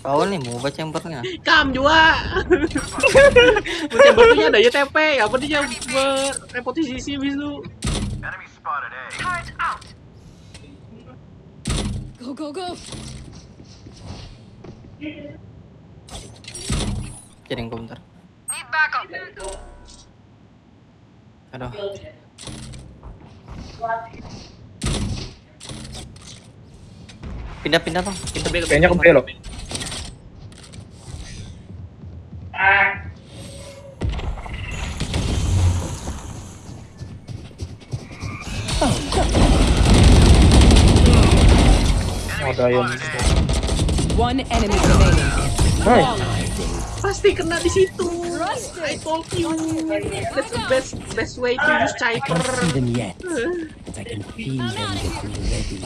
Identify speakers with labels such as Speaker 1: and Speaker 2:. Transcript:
Speaker 1: Kau nih mau baca chambernya.
Speaker 2: Kam juga. Chamber tuh ada ya TP, apa dia
Speaker 3: spotted A.
Speaker 4: Turret out.
Speaker 5: Go, go, go.
Speaker 1: Kirim gue bentar.
Speaker 4: Need backup.
Speaker 1: Aduh. Pindah pindah bang. Pindah.
Speaker 6: Kayaknya ke B loh. Yang
Speaker 7: One enemy remaining.
Speaker 6: Nice.
Speaker 2: Pasti kena di situ. I told you. That's the best best way to use Cypher.
Speaker 8: them yet, but I can feel them getting ready.